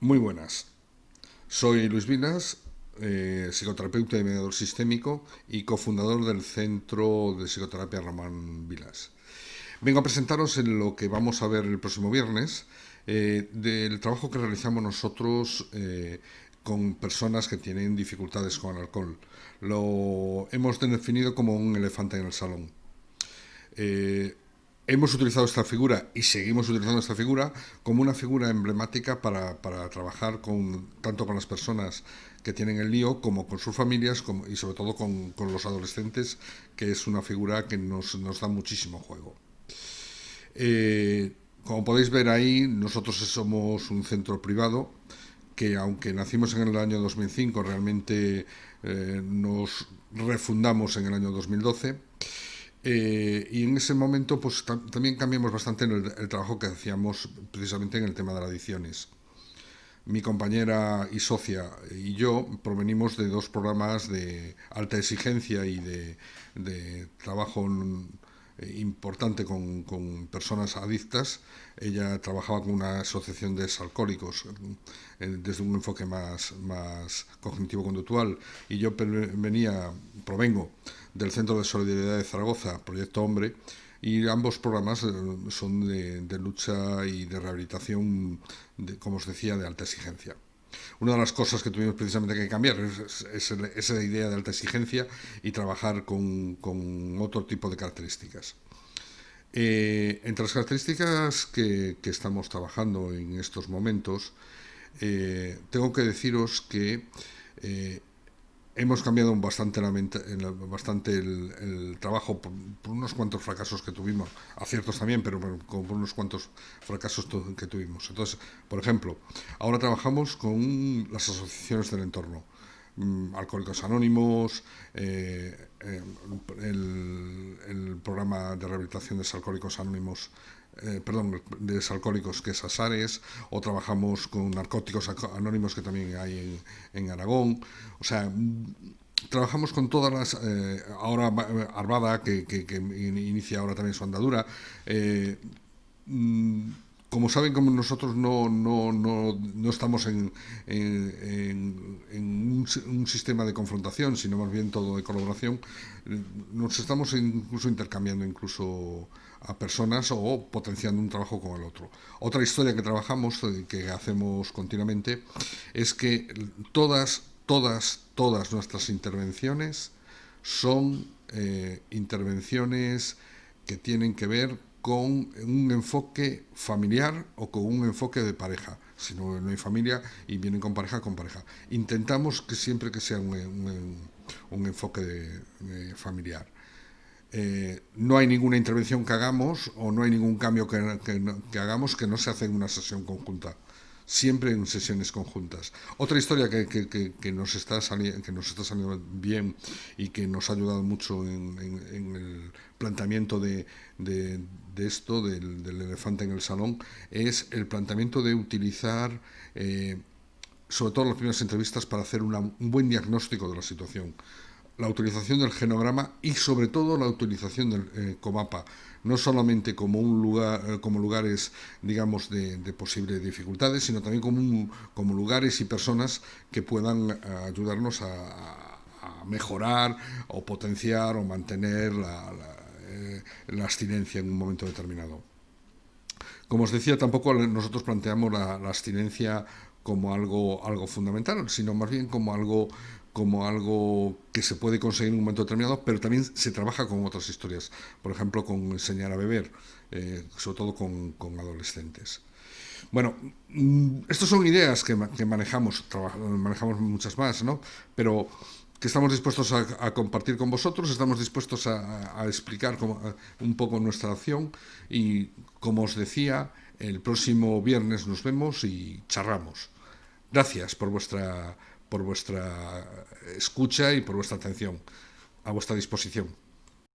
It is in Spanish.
Muy buenas. Soy Luis Vinas, eh, psicoterapeuta y mediador sistémico y cofundador del Centro de Psicoterapia Román Vilas. Vengo a presentaros en lo que vamos a ver el próximo viernes eh, del trabajo que realizamos nosotros eh, con personas que tienen dificultades con el alcohol. Lo hemos definido como un elefante en el salón hemos utilizado esta figura y seguimos utilizando esta figura como una figura emblemática para, trabajar con, tanto con las personas que tienen el lío como con sus familias y sobre todo con, los adolescentes, que es una figura que nos, da muchísimo juego. Eh, como podéis ver ahí, nosotros somos un centro privado que aunque nacimos en el año 2005, realmente eh, nos refundamos en el año 2012 eh, y en ese momento pues también cambiamos bastante el, trabajo que hacíamos precisamente en el tema de las adicciones. Mi compañera y socia y yo provenimos de dos programas de alta exigencia y de, trabajo eh, importante con, personas adictas. Ella trabajaba con una asociación de alcohólicos eh, desde un enfoque más, más cognitivo-conductual y yo venía, provengo del Centro de Solidaridad de Zaragoza, Proyecto Hombre, y ambos programas eh, son de, lucha y de rehabilitación, como os decía, de alta exigencia. Una de las cosas que tuvimos precisamente que cambiar es, esa idea de alta exigencia y trabajar con, otro tipo de características. Eh, entre las características que, estamos trabajando en estos momentos, eh, tengo que deciros que hemos cambiado bastante, bastante el, trabajo por, unos cuantos fracasos que tuvimos, aciertos también, pero por, unos cuantos fracasos que tuvimos. Entonces, por ejemplo, ahora trabajamos con las asociaciones del entorno. Mm, Alcohólicos Anónimos, eh, eh, el, programa de rehabilitación de Alcohólicos Anónimos eh, perdón, de alcohólicos que es Asares, o trabajamos con narcóticos anónimos que también hay en, Aragón. O sea, trabajamos con todas las. Eh, ahora Arvada, que, inicia ahora también su andadura. Eh, mm, como saben, como nosotros no, no, no, no estamos en, un, sistema de confrontación, sino más bien todo de colaboración, nos estamos incluso intercambiando incluso a personas o potenciando un trabajo con el otro. Otra historia que trabajamos, eh, que hacemos continuamente, es que todas, todas, todas nuestras intervenciones son eh, intervenciones que tienen que ver con un enfoque familiar o con un enfoque de pareja. Si no, hay familia y vienen con pareja, con pareja. Intentamos que siempre que sea un, enfoque familiar. Eh, no hay ninguna intervención que hagamos o no hay ningún cambio que, hagamos que no se hace en una sesión conjunta siempre en sesiones conjuntas. Otra historia que, nos, está que nos está saliendo bien y que nos ha ayudado mucho en, el planteamiento de, esto, del, elefante en el salón, es el planteamiento de utilizar, eh, sobre todo en las primeras entrevistas, para hacer un buen diagnóstico de la situación la utilización del genograma y sobre todo la utilización del eh, comapa, no solamente como un lugar, eh, como lugares, digamos, de, posibles dificultades, sino también como, como lugares y personas que puedan eh, ayudarnos a, mejorar o potenciar o mantener la, la, abstinencia en un momento determinado. Como os decía, tampoco nosotros planteamos la, abstinencia como algo, algo fundamental, sino más bien como algo como algo que se puede conseguir en un momento determinado, pero también se trabaja con otras historias, por ejemplo, con enseñar a beber, eh, sobre todo con, adolescentes. Bueno, mm, estas son ideas que, manejamos, manejamos muchas más, ¿no? Pero que estamos dispuestos a, compartir con vosotros, estamos dispuestos a, explicar un poco nuestra acción y, como os decía, el próximo viernes nos vemos y charramos. Gracias por vuestra por vuestra escucha y por vuestra atención. A vuestra disposición.